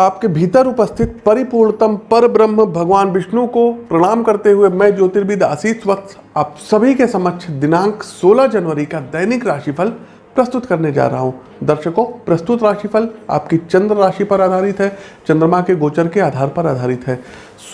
आपके भीतर उपस्थित परिपूर्णतम पर ब्रह्म भगवान विष्णु को प्रणाम करते हुए मैं ज्योतिर्विद आशीष वत्स, आप सभी के समक्ष दिनांक 16 जनवरी का दैनिक राशिफल प्रस्तुत करने जा रहा हूँ। दर्शकों, प्रस्तुत राशिफल आपकी चंद्र राशि पर आधारित है, चंद्रमा के गोचर के आधार पर आधारित है।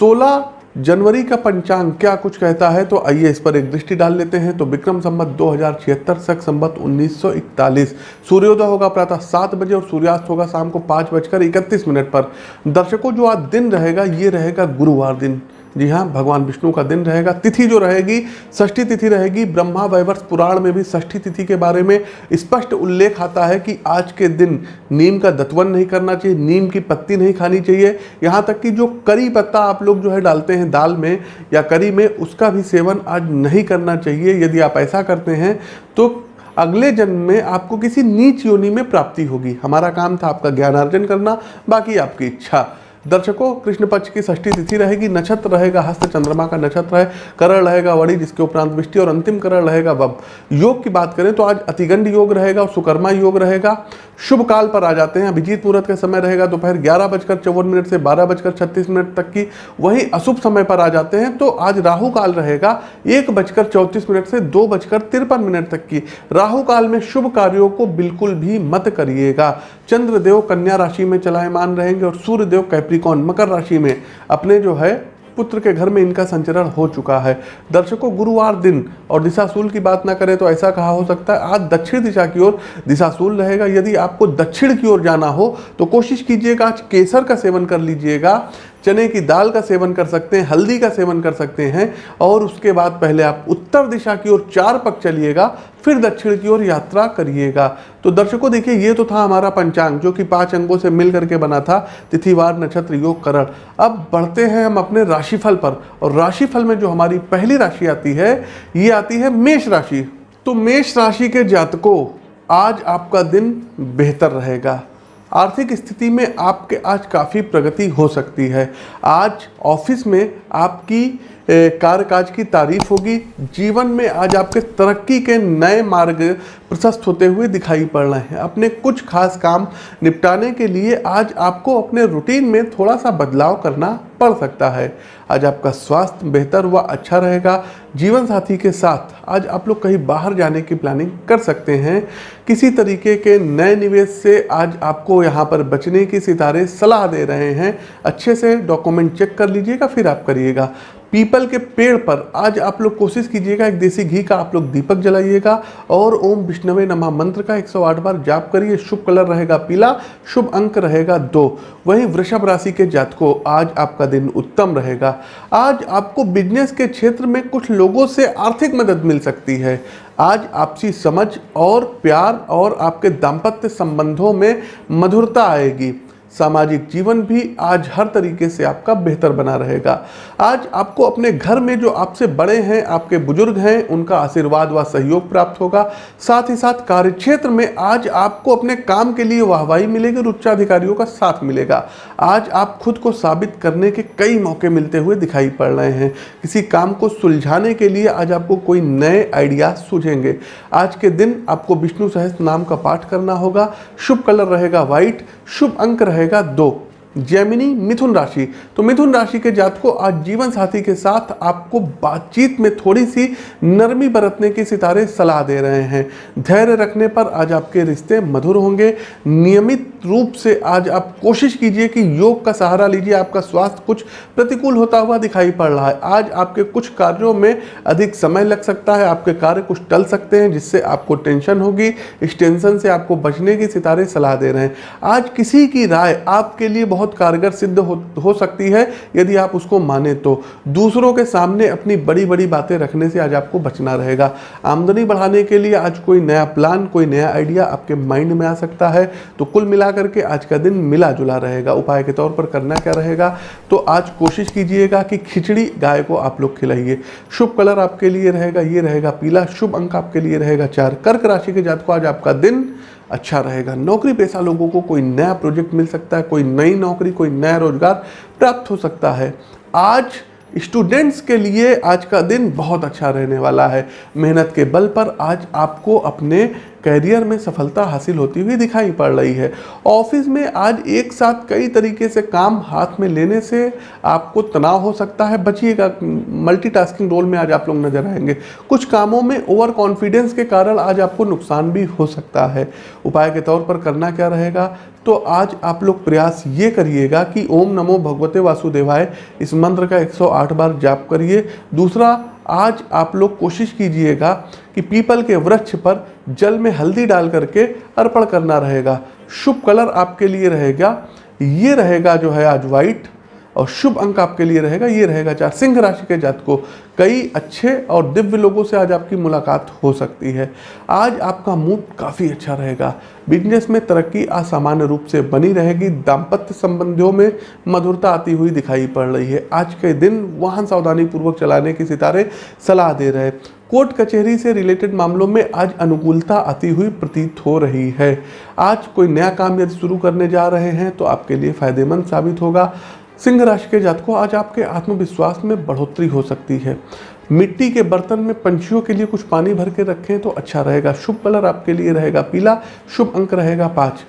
16 जनवरी का पंचांग क्या कुछ कहता है? तो आइए इस पर एक दृष्टि डाल लेते हैं। तो विक्रम संबत दो हज़ार छिहत्तर सख संबत 1941 सूर्योदय होगा प्रातः सात बजे और सूर्यास्त होगा शाम को पाँच बजकर इकतीस मिनट पर। दर्शकों, जो आज दिन रहेगा, ये रहेगा गुरुवार दिन। जी हाँ भगवान विष्णु का दिन रहेगा। तिथि जो रहेगी, षष्ठी तिथि रहेगी। ब्रह्मा वैवर्ष पुराण में भी षष्ठी तिथि के बारे में स्पष्ट उल्लेख आता है कि आज के दिन नीम का दत्वन नहीं करना चाहिए, नीम की पत्ती नहीं खानी चाहिए। यहाँ तक कि जो करी पत्ता आप लोग जो है डालते हैं दाल में या करी में, उसका भी सेवन आज नहीं करना चाहिए। यदि आप ऐसा करते हैं तो अगले जन्म में आपको किसी नीच योनि में प्राप्ति होगी। हमारा काम था आपका ज्ञानार्जन करना, बाकी आपकी इच्छा दर्शकों, कृष्ण पक्ष की षष्ठी तिथि रहेगी, नक्षत्र रहेगा हस्त चंद्रमा का नक्षत्र है, करण रहेगा वड़ी जिसके उपरांत वृष्टि और अंतिम करण रहेगा वब। योग की बात करें तो आज अतिगंड योग रहेगा और सुकर्मा योग रहेगा। शुभ काल पर आ जाते हैं, अभिजीत मुहूर्त का समय रहेगा दोपहर ग्यारह बजकर चौवन मिनट से बारह बजकर छत्तीस मिनट तक की, वही अशुभ समय पर आ जाते हैं तो आज राहु काल रहेगा, एक बजकर चौंतीस मिनट से दो बजकर तिरपन मिनट तक की। राहु काल में शुभ कार्यों को बिल्कुल भी मत करिएगा। चंद्रदेव कन्या राशि में चलायमान रहेंगे और सूर्यदेव कैप्रिकॉन मकर राशि में अपने जो है, पुत्र के घर में इनका संचरण हो चुका है। दर्शकों, गुरुवार दिन और दिशाशूल की बात ना करें तो ऐसा कहा हो सकता है, आज दक्षिण दिशा की ओर दिशाशूल रहेगा। यदि आपको दक्षिण की ओर जाना हो तो कोशिश कीजिएगा, आज केसर का सेवन कर लीजिएगा। चने की दाल का सेवन कर सकते हैं, हल्दी का सेवन कर सकते हैं और उसके बाद पहले आप उत्तर दिशा की ओर चार पक चलिएगा, फिर दक्षिण की ओर यात्रा करिएगा। तो दर्शकों, देखिए, ये तो था हमारा पंचांग जो कि पाँच अंगों से मिल करके बना था, तिथिवार, नक्षत्र, योग, करण। अब बढ़ते हैं हम अपने राशिफल पर और राशिफल में जो हमारी पहली राशि आती है, ये आती है मेष राशि। तो मेष राशि के जातकों, आज आपका दिन बेहतर रहेगा। आर्थिक स्थिति में आपके आज काफ़ी प्रगति हो सकती है। आज ऑफ़िस में आपकी कार्यकाज की तारीफ़ होगी। जीवन में आज आपके तरक्की के नए मार्ग प्रशस्त होते हुए दिखाई पड़ रहे हैं। अपने कुछ खास काम निपटाने के लिए आज आपको अपने रूटीन में थोड़ा सा बदलाव करना पड़ सकता है। आज आपका स्वास्थ्य बेहतर व अच्छा रहेगा। जीवन साथी के साथ आज आप लोग कहीं बाहर जाने की प्लानिंग कर सकते हैं। किसी तरीके के नए निवेश से आज आपको यहाँ पर बचने की सितारे सलाह दे रहे हैं। अच्छे से डॉक्यूमेंट चेक कर लीजिएगा, फिर आप करिएगा पीपल के पेड़ पर आज आप लोग कोशिश कीजिएगा एक देसी घी का आप लोग दीपक जलाइएगा और ओम विष्णवे नमा मंत्र का 108 बार जाप करिए, शुभ कलर रहेगा पीला, शुभ अंक रहेगा दो। वहीं वृषभ राशि के जातकों, आज आपका दिन उत्तम रहेगा। आज आपको बिज़नेस के क्षेत्र में कुछ लोगों से आर्थिक मदद मिल सकती है। आज आपसी समझ और प्यार और आपके दाम्पत्य संबंधों में मधुरता आएगी। सामाजिक जीवन भी आज हर तरीके से आपका बेहतर बना रहेगा। आज आपको अपने घर में जो आपसे बड़े हैं, आपके बुज़ुर्ग हैं, उनका आशीर्वाद व सहयोग प्राप्त होगा। साथ ही साथ कार्य क्षेत्र में आज आपको अपने काम के लिए वाहवाही मिलेगी और उच्चाधिकारियों का साथ मिलेगा। आज आप खुद को साबित करने के कई मौके मिलते हुए दिखाई पड़ रहे हैं। किसी काम को सुलझाने के लिए आज आपको कोई नए आइडिया सूझेंगे। आज के दिन आपको विष्णु सहस्त्र नाम का पाठ करना होगा। शुभ कलर रहेगा व्हाइट, शुभ अंक रहेगा दो जैमिनी मिथुन राशि। तो मिथुन राशि के जात को आज जीवन साथी के साथ आपको बातचीत में थोड़ी सी नरमी बरतने की सितारे सलाह दे रहे हैं। धैर्य रखने पर आज आपके रिश्ते मधुर होंगे। नियमित रूप से आज आप कोशिश कीजिए कि योग का सहारा लीजिए, आपका स्वास्थ्य कुछ प्रतिकूल होता हुआ दिखाई पड़ रहा है। आज आपके कुछ कार्यों में अधिक समय लग सकता है, आपके कार्य कुछ टल सकते हैं, जिससे आपको टेंशन होगी। इस टेंशन से आपको बचने की सितारे सलाह दे रहे हैं। आज किसी की राय आपके लिए बहुत बहुत कारगर सिद्ध हो, हो सकती है यदि आप उसको माने तो। दूसरों के सामने अपनी बड़ी बड़ी बातें रखने से आज आपको बचना रहेगा। आमदनी बढ़ाने के लिए आज कोई नया प्लान कोई नया आइडिया आपके माइंड में आ सकता है। तो कुल मिलाकर के आज का दिन मिला जुला रहेगा। उपाय के तौर पर करना क्या रहेगा? तो आज कोशिश कीजिएगा कि खिचड़ी गाय को आप लोग खिलाइए। शुभ कलर आपके लिए रहेगा ये रहेगा पीला। शुभ अंक आपके लिए रहेगा चार। कर्क राशि के जात को आज आपका दिन अच्छा रहेगा। नौकरी पेशा लोगों को कोई नया प्रोजेक्ट मिल सकता है, कोई नई नौकरी, कोई नया रोज़गार प्राप्त हो सकता है। आज स्टूडेंट्स के लिए आज का दिन बहुत अच्छा रहने वाला है। मेहनत के बल पर आज आपको अपने कैरियर में सफलता हासिल होती हुई दिखाई पड़ रही है। ऑफ़िस में आज एक साथ कई तरीके से काम हाथ में लेने से आपको तनाव हो सकता है। बचिएगा मल्टीटास्किंग रोल में आज आप लोग नज़र आएँगे। कुछ कामों में ओवर कॉन्फिडेंस के कारण आज आपको नुकसान भी हो सकता है। उपाय के तौर पर करना क्या रहेगा? तो आज आप लोग प्रयास ये करिएगा कि ओम नमो भगवते वासुदेवाय। इस मंत्र का 108 बार जाप करिए। दूसरा आज आप लोग कोशिश कीजिएगा कि पीपल के वृक्ष पर जल में हल्दी डाल करके अर्पण करना रहेगा। शुभ कलर आपके लिए रहेगा, ये रहेगा जो है आज वाइट और शुभ अंक आपके लिए रहेगा, ये रहेगा चार सिंह राशि के जात को कई अच्छे और दिव्य लोगों से आज आपकी मुलाकात हो सकती है। आज आपका मूड काफ़ी अच्छा रहेगा। बिज़नेस में तरक्की असामान्य रूप से बनी रहेगी। दाम्पत्य संबंधियों में मधुरता आती हुई दिखाई पड़ रही है। आज के दिन वाहन सावधानी पूर्वक चलाने की सितारे सलाह दे रहे कोर्ट कचहरी से रिलेटेड मामलों में आज अनुकूलता आती हुई प्रतीत हो रही है। आज कोई नया काम यदि शुरू करने जा रहे हैं तो आपके लिए फ़ायदेमंद साबित होगा। सिंह राशि के जातकों, आज आपके आत्मविश्वास में बढ़ोतरी हो सकती है। मिट्टी के बर्तन में पंछियों के लिए कुछ पानी भर के रखें तो अच्छा रहेगा। शुभ कलर आपके लिए रहेगा पीला, शुभ अंक रहेगा पाँच।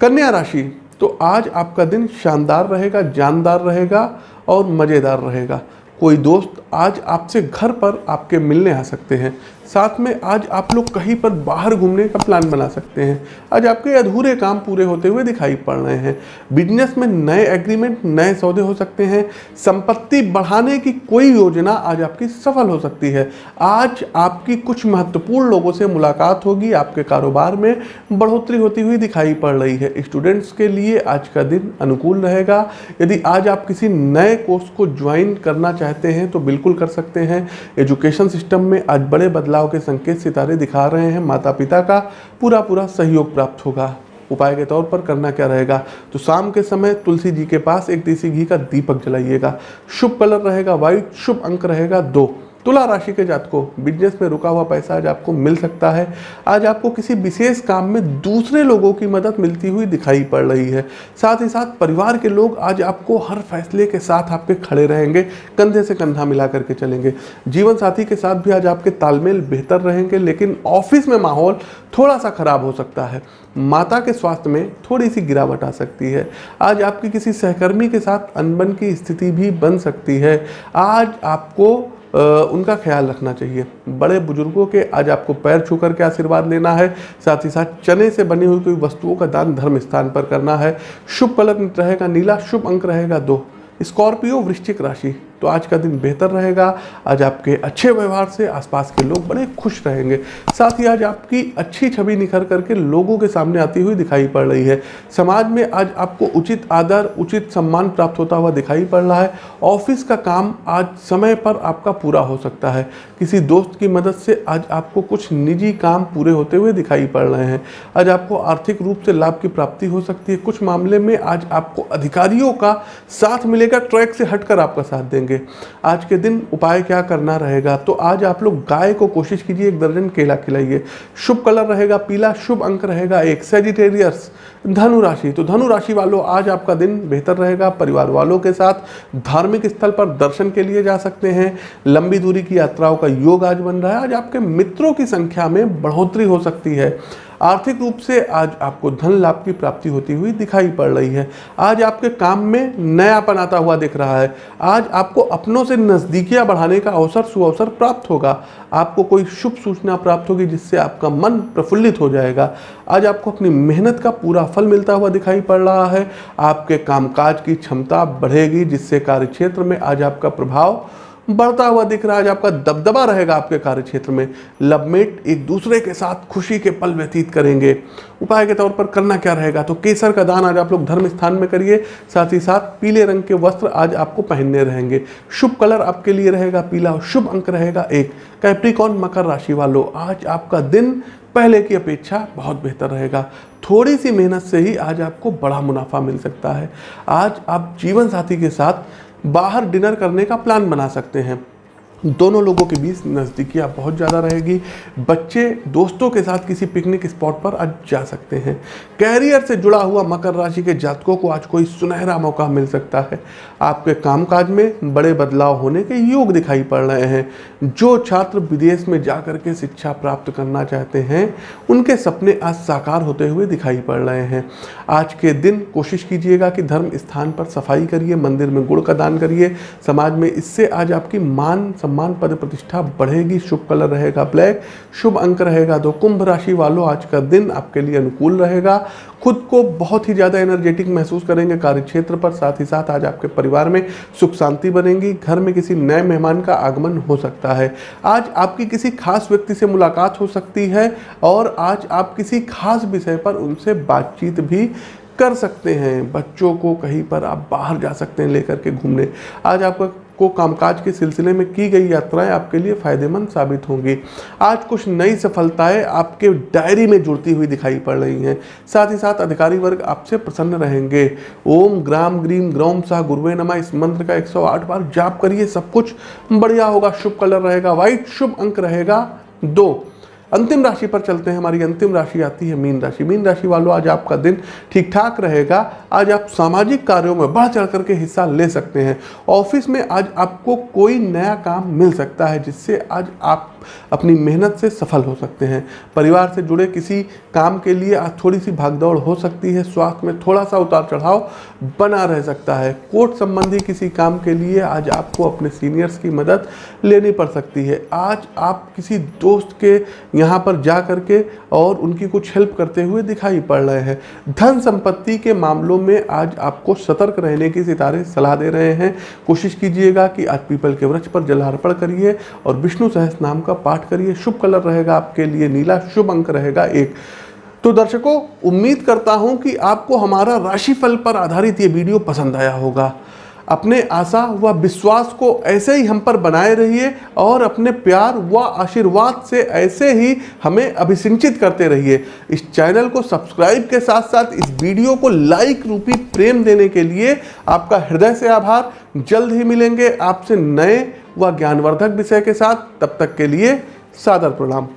कन्या राशि तो आज आपका दिन शानदार रहेगा, जानदार रहेगा और मज़ेदार रहेगा। कोई दोस्त आज आपसे घर पर आपके मिलने आ सकते हैं। साथ में आज आप लोग कहीं पर बाहर घूमने का प्लान बना सकते हैं। आज आपके अधूरे काम पूरे होते हुए दिखाई पड़ रहे हैं। बिज़नेस में नए एग्रीमेंट नए सौदे हो सकते हैं। संपत्ति बढ़ाने की कोई योजना आज आपकी सफल हो सकती है। आज आपकी कुछ महत्वपूर्ण लोगों से मुलाकात होगी। आपके कारोबार में बढ़ोतरी होती हुई दिखाई पड़ रही है। स्टूडेंट्स के लिए आज का दिन अनुकूल रहेगा। यदि आज आप किसी नए कोर्स को ज्वाइन करना चाहते हैं तो बिल्कुल कर सकते हैं। एजुकेशन सिस्टम में आज बड़े बदलाव बदलाव के संकेत सितारे दिखा रहे हैं। माता पिता का पूरा पूरा सहयोग प्राप्त होगा। उपाय के तौर पर करना क्या रहेगा? तो शाम के समय तुलसी जी के पास एक देसी घी का दीपक जलाइएगा। शुभ कलर रहेगा व्हाइट शुभ अंक रहेगा, दो। तुला राशि के जात को बिज़नेस में रुका हुआ पैसा आज आपको मिल सकता है। आज आपको किसी विशेष काम में दूसरे लोगों की मदद मिलती हुई दिखाई पड़ रही है। साथ ही साथ परिवार के लोग आज आपको हर फैसले के साथ आपके खड़े रहेंगे, कंधे से कंधा मिला करके चलेंगे। जीवन साथी के साथ भी आज आपके तालमेल बेहतर रहेंगे, लेकिन ऑफ़िस में माहौल थोड़ा सा खराब हो सकता है। माता के स्वास्थ्य में थोड़ी सी गिरावट आ सकती है। आज आपकी किसी सहकर्मी के साथ अनबन की स्थिति भी बन सकती है। आज आपको उनका ख्याल रखना चाहिए। बड़े बुज़ुर्गों के आज आपको पैर छू करके आशीर्वाद लेना है, साथ ही साथ चने से बनी हुई कोई वस्तुओं का दान धर्म स्थान पर करना है। शुभ पलक रहेगा, नीला शुभ अंक रहेगा दो। स्कॉर्पियो वृश्चिक राशि। तो आज का दिन बेहतर रहेगा। आज आपके अच्छे व्यवहार से आसपास के लोग बड़े खुश रहेंगे। साथ ही आज आपकी अच्छी छवि निखर करके लोगों के सामने आती हुई दिखाई पड़ रही है। समाज में आज आपको उचित आदर, उचित सम्मान प्राप्त होता हुआ दिखाई पड़ रहा है। ऑफ़िस का काम आज समय पर आपका पूरा हो सकता है। किसी दोस्त की मदद से आज आपको कुछ निजी काम पूरे होते हुए दिखाई पड़ रहे हैं। आज आपको आर्थिक रूप से लाभ की प्राप्ति हो सकती है। कुछ मामले में आज आपको अधिकारियों का साथ मिलेगा, ट्रैक से हटकर आपका साथ देंगे। होंगे आज के दिन उपाय क्या करना रहेगा? तो आज आप लोग गाय को कोशिश कीजिए, एक दर्जन केला खिलाइए। शुभ कलर रहेगा पीला, शुभ अंक रहेगा एक। सेजिटेरियस धनु राशि। तो धनु राशि वालों, आज आपका दिन बेहतर रहेगा। परिवार वालों के साथ धार्मिक स्थल पर दर्शन के लिए जा सकते हैं। लंबी दूरी की यात्राओं का योग आज बन रहा है। आज आपके मित्रों की संख्या में बढ़ोतरी हो सकती है। आर्थिक रूप से आज आपको धन लाभ की प्राप्ति होती हुई दिखाई पड़ रही है। आज आपके काम में नयापन आता हुआ दिख रहा है। आज आपको अपनों से नज़दीकियाँ बढ़ाने का अवसर, सुअवसर प्राप्त होगा। आपको कोई शुभ सूचना प्राप्त होगी जिससे आपका मन प्रफुल्लित हो जाएगा। आज आपको अपनी मेहनत का पूरा फल मिलता हुआ दिखाई पड़ रहा है। आपके कामकाज की क्षमता बढ़ेगी, जिससे कार्यक्षेत्र में आज आपका प्रभाव बढ़ता हुआ दिख रहा है आज आपका दबदबा रहेगा आपके कार्य क्षेत्र में लवमेट एक दूसरे के साथ खुशी के पल व्यतीत करेंगे। उपाय के तौर पर करना क्या रहेगा? तो केसर का दान आज आप लोग धर्म स्थान में करिए। साथ ही साथ पीले रंग के वस्त्र आज आपको पहनने रहेंगे। शुभ कलर आपके लिए रहेगा, पीला शुभ अंक रहेगा एक। कैप्रिकॉन मकर राशि वालों, आज आपका दिन पहले की अपेक्षा बहुत बेहतर रहेगा। थोड़ी सी मेहनत से ही आज आपको बड़ा मुनाफा मिल सकता है। आज आप जीवन साथी के साथ बाहर डिनर करने का प्लान बना सकते हैं। दोनों लोगों के बीच नज़दीकियाँ बहुत ज़्यादा रहेगी। बच्चे दोस्तों के साथ किसी पिकनिक स्पॉट पर आज जा सकते हैं। कैरियर से जुड़ा हुआ मकर राशि के जातकों को आज कोई सुनहरा मौका मिल सकता है। आपके कामकाज में बड़े बदलाव होने के योग दिखाई पड़ रहे हैं। जो छात्र विदेश में जा कर के शिक्षा प्राप्त करना चाहते हैं, उनके सपने आज साकार होते हुए दिखाई पड़ रहे हैं। आज के दिन कोशिश कीजिएगा कि धर्म स्थान पर सफ़ाई करिए, मंदिर में गुड़ का दान करिए। समाज में इससे आज आपकी मान सम्मान पद प्रतिष्ठा बढ़ेगी, शुभ कलर रहेगा ब्लैक, शुभ अंक रहेगा दो। कुंभ राशि वालों, आज का दिन आपके लिए अनुकूल रहेगा। खुद को बहुत ही ज़्यादा एनर्जेटिक महसूस करेंगे कार्य क्षेत्र पर, साथ ही साथ आज आपके परिवार में सुख शांति बनेगी। घर में किसी नए मेहमान का आगमन हो सकता है। आज आपकी किसी खास व्यक्ति से मुलाकात हो सकती है और आज आप किसी खास विषय पर उनसे बातचीत भी कर सकते हैं। बच्चों को कहीं पर आप बाहर जा सकते हैं, लेकर के घूमने। आज आपका को कामकाज के सिलसिले में की गई यात्राएँ आपके लिए फ़ायदेमंद साबित होंगी। आज कुछ नई सफलताएँ आपके डायरी में जुड़ती हुई दिखाई पड़ रही हैं। साथ ही साथ अधिकारी वर्ग आपसे प्रसन्न रहेंगे। ओम ग्राम ग्रीम ग्रौम शाह गुरुवे नमा। इस मंत्र का 108 बार जाप करिए, सब कुछ बढ़िया होगा, शुभ कलर रहेगा व्हाइट शुभ अंक रहेगा। दो अंतिम राशि पर चलते हैं। हमारी अंतिम राशि आती है मीन राशि। मीन राशि वालों, आज आपका दिन ठीक ठाक रहेगा। आज आप सामाजिक कार्यों में बढ़ चढ़ करके हिस्सा ले सकते हैं। ऑफ़िस में आज आपको कोई नया काम मिल सकता है, जिससे आज आप अपनी मेहनत से सफल हो सकते हैं। परिवार से जुड़े किसी काम के लिए आज थोड़ी सी भागदौड़ हो सकती है। स्वास्थ्य में थोड़ा सा उतार चढ़ाव बना रह सकता है। कोर्ट संबंधी किसी काम के लिए आज आपको अपने सीनियर्स की मदद लेनी पड़ सकती है। आज आप किसी दोस्त के यहाँ पर जा करके और उनकी कुछ हेल्प करते हुए दिखाई पड़ रहे हैं। धन संपत्ति के मामलों में आज आपको सतर्क रहने की सितारे सलाह दे रहे हैं। कोशिश कीजिएगा कि आज पीपल के वृक्ष पर जलार्पण करिए और विष्णु सहस नाम का पाठ करिए। शुभ कलर रहेगा आपके लिए, नीला शुभ अंक रहेगा एक। तो दर्शकों, उम्मीद करता हूँ कि आपको हमारा राशिफल पर आधारित ये वीडियो पसंद आया होगा। अपने आशा व विश्वास को ऐसे ही हम पर बनाए रहिए और अपने प्यार व आशीर्वाद से ऐसे ही हमें अभिसिंचित करते रहिए। इस चैनल को सब्सक्राइब के साथ साथ इस वीडियो को लाइक रूपी प्रेम देने के लिए आपका हृदय से आभार। जल्द ही मिलेंगे आपसे नए व ज्ञानवर्धक विषय के साथ। तब तक के लिए सादर प्रणाम।